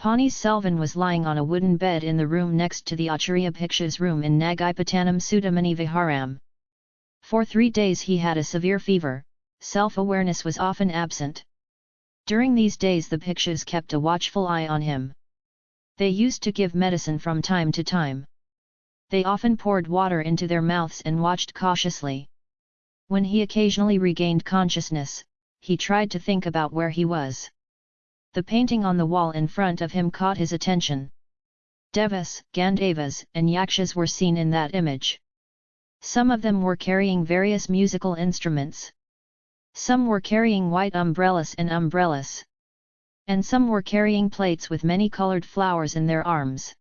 Ponni Selvan was lying on a wooden bed in the room next to the Acharya Bhiksha's room in Nagaipatanam Sudamani Viharam. For three days he had a severe fever, self-awareness was often absent. During these days the Bhikshas kept a watchful eye on him. They used to give medicine from time to time. They often poured water into their mouths and watched cautiously. When he occasionally regained consciousness, he tried to think about where he was. The painting on the wall in front of him caught his attention. Devas, Gandharvas and Yakshas were seen in that image. Some of them were carrying various musical instruments. Some were carrying white umbrellas and umbrellas. And some were carrying plates with many colored flowers in their arms.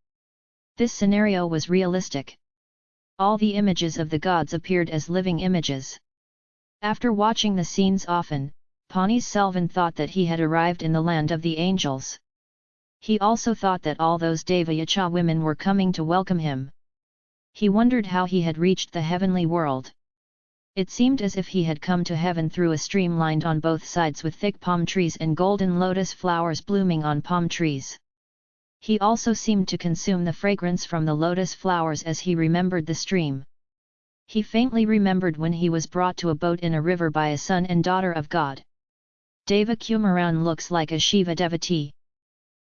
This scenario was realistic. All the images of the gods appeared as living images. After watching the scenes often, Ponni Selvan thought that he had arrived in the land of the angels. He also thought that all those Devayacha women were coming to welcome him. He wondered how he had reached the heavenly world. It seemed as if he had come to heaven through a stream lined on both sides with thick palm trees and golden lotus flowers blooming on palm trees. He also seemed to consume the fragrance from the lotus flowers as he remembered the stream. He faintly remembered when he was brought to a boat in a river by a son and daughter of God. Deva Kumaran looks like a Shiva devotee.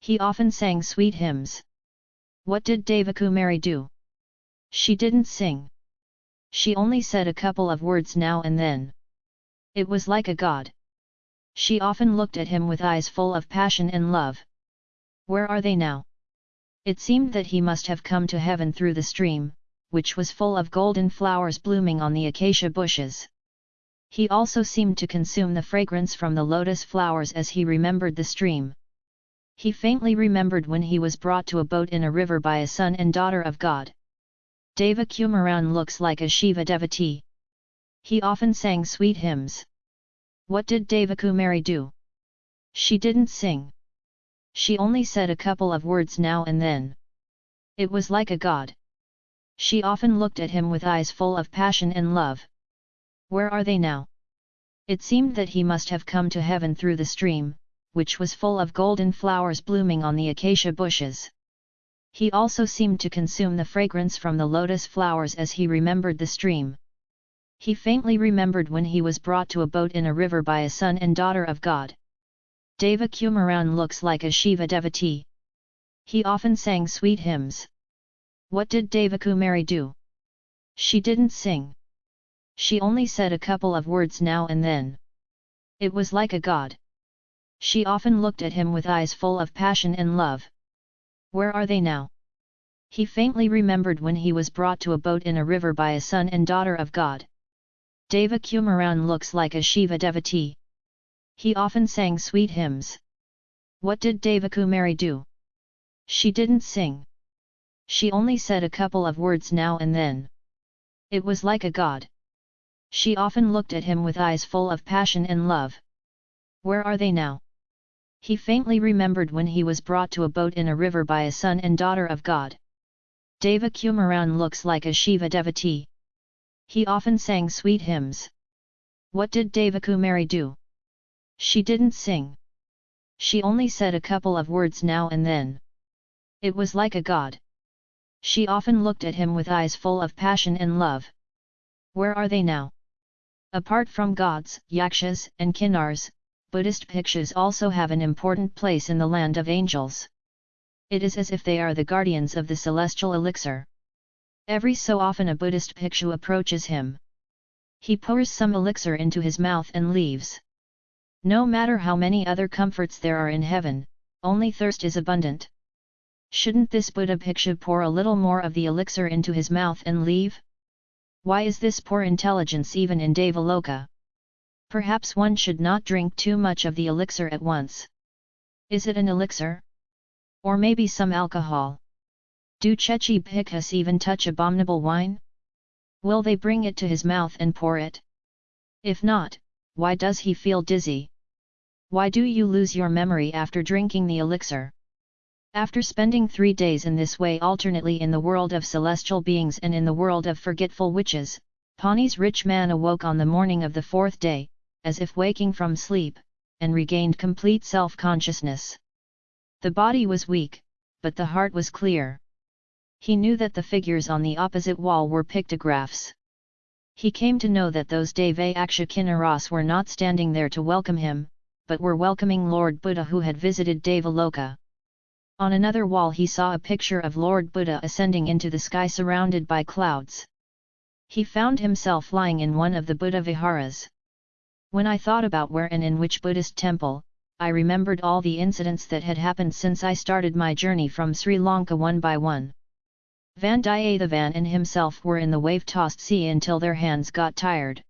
He often sang sweet hymns. What did Devakumari do? She didn't sing. She only said a couple of words now and then. It was like a god. She often looked at him with eyes full of passion and love. Where are they now? It seemed that he must have come to heaven through the stream, which was full of golden flowers blooming on the acacia bushes. He also seemed to consume the fragrance from the lotus flowers as he remembered the stream. He faintly remembered when he was brought to a boat in a river by a son and daughter of God. Deva Kumaran looks like a Shiva devotee. He often sang sweet hymns. What did Devakumari do? She didn't sing. She only said a couple of words now and then. It was like a god. She often looked at him with eyes full of passion and love. Where are they now? It seemed that he must have come to heaven through the stream, which was full of golden flowers blooming on the acacia bushes. He also seemed to consume the fragrance from the lotus flowers as he remembered the stream. He faintly remembered when he was brought to a boat in a river by a son and daughter of God. Deva Kumaran looks like a Shiva devotee. He often sang sweet hymns. What did Devakumari do? She didn't sing. She only said a couple of words now and then. It was like a god. She often looked at him with eyes full of passion and love. Where are they now? He faintly remembered when he was brought to a boat in a river by a son and daughter of God. Deva Kumaran looks like a Shiva devotee. He often sang sweet hymns. What did Devakumari do? She didn't sing. She only said a couple of words now and then. It was like a god. She often looked at him with eyes full of passion and love. Where are they now? He faintly remembered when he was brought to a boat in a river by a son and daughter of God. Deva Kumaran looks like a Shiva devotee. He often sang sweet hymns. What did Devakumari do? She didn't sing. She only said a couple of words now and then. It was like a god. She often looked at him with eyes full of passion and love. Where are they now? Apart from gods, yakshas, and kinnars, Buddhist bhikshus also have an important place in the land of angels. It is as if they are the guardians of the celestial elixir. Every so often a Buddhist bhikshu approaches him. He pours some elixir into his mouth and leaves. No matter how many other comforts there are in heaven, only thirst is abundant. Shouldn't this Buddha bhikshu pour a little more of the elixir into his mouth and leave? Why is this poor intelligence even in Devaloka? Perhaps one should not drink too much of the elixir at once. Is it an elixir? Or maybe some alcohol? Do Chechi Bhikkhus even touch abominable wine? Will they bring it to his mouth and pour it? If not, why does he feel dizzy? Why do you lose your memory after drinking the elixir? After spending three days in this way alternately in the world of celestial beings and in the world of forgetful witches, Pani's rich man awoke on the morning of the fourth day, as if waking from sleep, and regained complete self-consciousness. The body was weak, but the heart was clear. He knew that the figures on the opposite wall were pictographs. He came to know that those Deve Aksha were not standing there to welcome him, but were welcoming Lord Buddha who had visited Devaloka. On another wall he saw a picture of Lord Buddha ascending into the sky surrounded by clouds. He found himself lying in one of the Buddha viharas. When I thought about where and in which Buddhist temple, I remembered all the incidents that had happened since I started my journey from Sri Lanka one by one. Vandiyathevan and himself were in the wave-tossed sea until their hands got tired.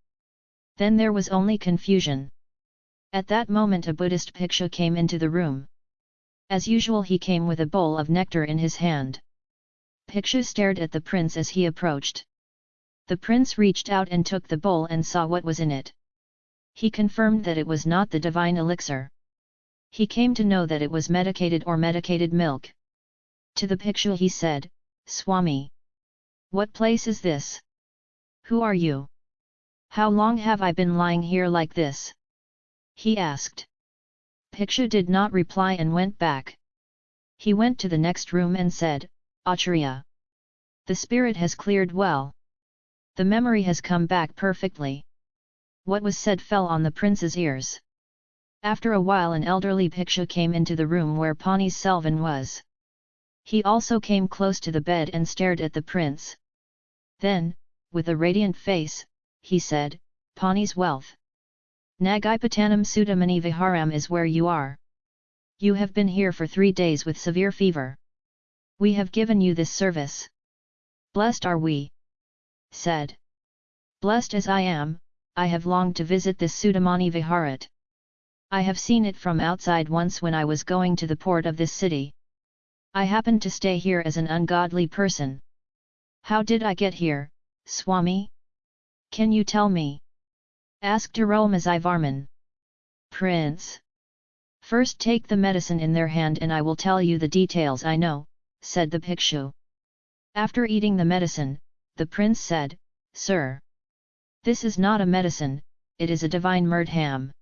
Then there was only confusion. At that moment a Buddhist bhikshu came into the room. As usual he came with a bowl of nectar in his hand. Bhikshu stared at the prince as he approached. The prince reached out and took the bowl and saw what was in it. He confirmed that it was not the divine elixir. He came to know that it was medicated or medicated milk. To the Bhikshu he said, Swami. What place is this? Who are you? How long have I been lying here like this? He asked. Bhikshu did not reply and went back. He went to the next room and said, Acharya. The spirit has cleared well. The memory has come back perfectly. What was said fell on the prince's ears. After a while an elderly Bhikshu came into the room where Ponni Selvan was. He also came close to the bed and stared at the prince. Then, with a radiant face, he said, Pani's wealth. Nagaipatanam Sudamani Viharam is where you are. You have been here for three days with severe fever. We have given you this service. Blessed are we. Said. Blessed as I am, I have longed to visit this Sudamani Viharat. I have seen it from outside once when I was going to the port of this city. I happened to stay here as an ungodly person. How did I get here, Swami? Can you tell me? Asked Arulmozhi Varman. Prince. First take the medicine in their hand and I will tell you the details I know, said the Bhikshu. After eating the medicine, the prince said, Sir. This is not a medicine, it is a divine murdham.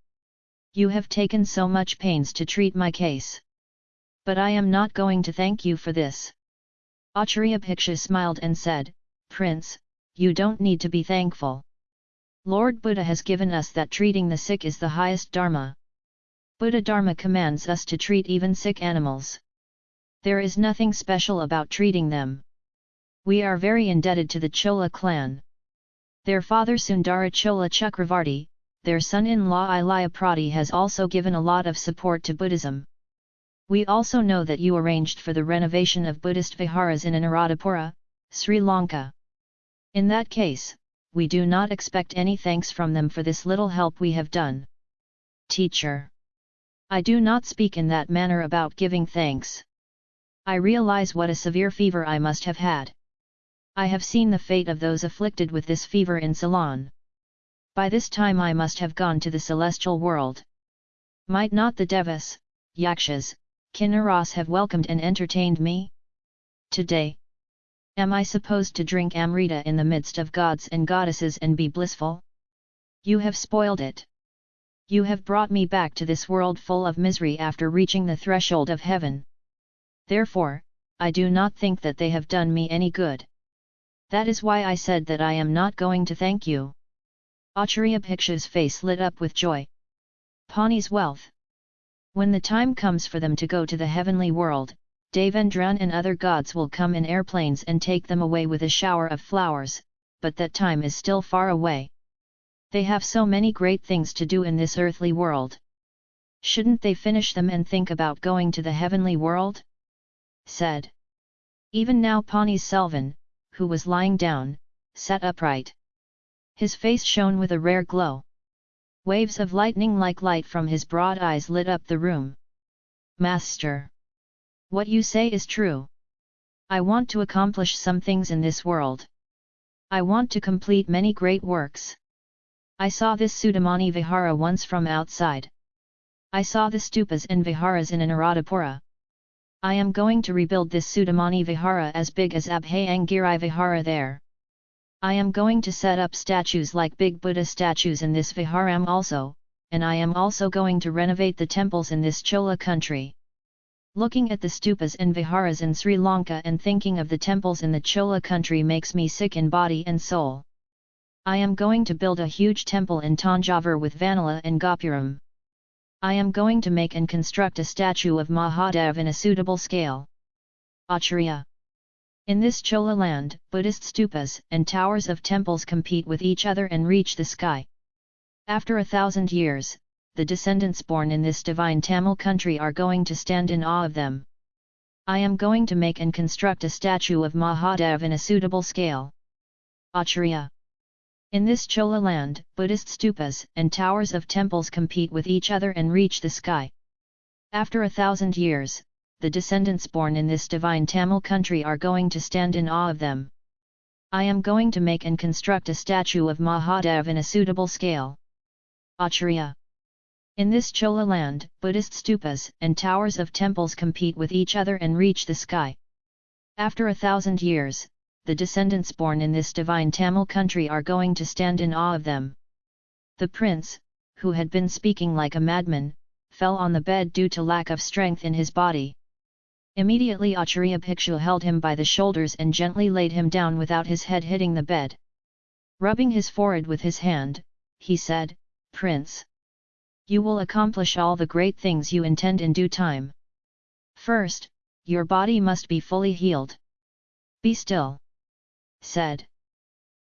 You have taken so much pains to treat my case. But I am not going to thank you for this. Acharya Bhikshu smiled and said, Prince, you don't need to be thankful. Lord Buddha has given us that treating the sick is the highest dharma. Buddha Dharma commands us to treat even sick animals. There is nothing special about treating them. We are very indebted to the Chola clan. Their father Sundara Chola Chakravarti, their son-in-law Ilaya Prati has also given a lot of support to Buddhism. We also know that you arranged for the renovation of Buddhist viharas in Anuradhapura, Sri Lanka. In that case, we do not expect any thanks from them for this little help we have done. Teacher. I do not speak in that manner about giving thanks. I realize what a severe fever I must have had. I have seen the fate of those afflicted with this fever in Ceylon. By this time I must have gone to the celestial world. Might not the Devas, Yakshas, Kinnaras have welcomed and entertained me? Today, Am I supposed to drink Amrita in the midst of gods and goddesses and be blissful? You have spoiled it. You have brought me back to this world full of misery after reaching the threshold of heaven. Therefore, I do not think that they have done me any good. That is why I said that I am not going to thank you. Acharya Bhikshu's face lit up with joy. Pani's wealth. When the time comes for them to go to the heavenly world, Devendran and other gods will come in airplanes and take them away with a shower of flowers, but that time is still far away. They have so many great things to do in this earthly world. Shouldn't they finish them and think about going to the heavenly world? Said. Even now Ponni Selvan, who was lying down, sat upright. His face shone with a rare glow. Waves of lightning like light from his broad eyes lit up the room. Master! What you say is true. I want to accomplish some things in this world. I want to complete many great works. I saw this Sudamani Vihara once from outside. I saw the stupas and viharas in Anuradhapura. I am going to rebuild this Sudamani Vihara as big as Abhayangiri Vihara there. I am going to set up statues like big Buddha statues in this Viharam also, and I am also going to renovate the temples in this Chola country. Looking at the stupas and viharas in Sri Lanka and thinking of the temples in the Chola country makes me sick in body and soul. I am going to build a huge temple in Tanjavur with Vanilla and Gopuram. I am going to make and construct a statue of Mahadev in a suitable scale. Acharya In this Chola land, Buddhist stupas and towers of temples compete with each other and reach the sky. After a thousand years, the descendants born in this divine Tamil country are going to stand in awe of them. I am going to make and construct a statue of Mahadev in a suitable scale. Acharya in this Chola land, Buddhist stupas and towers of temples compete with each other and reach the sky. After a thousand years, the descendants born in this divine Tamil country are going to stand in awe of them. I am going to make and construct a statue of Mahadev in a suitable scale. Acharya In this Chola land, Buddhist stupas and towers of temples compete with each other and reach the sky. After a thousand years, the descendants born in this divine Tamil country are going to stand in awe of them. The prince, who had been speaking like a madman, fell on the bed due to lack of strength in his body. Immediately Acharya Bhikshu held him by the shoulders and gently laid him down without his head hitting the bed. Rubbing his forehead with his hand, he said, Prince! You will accomplish all the great things you intend in due time. First, your body must be fully healed. Be still said.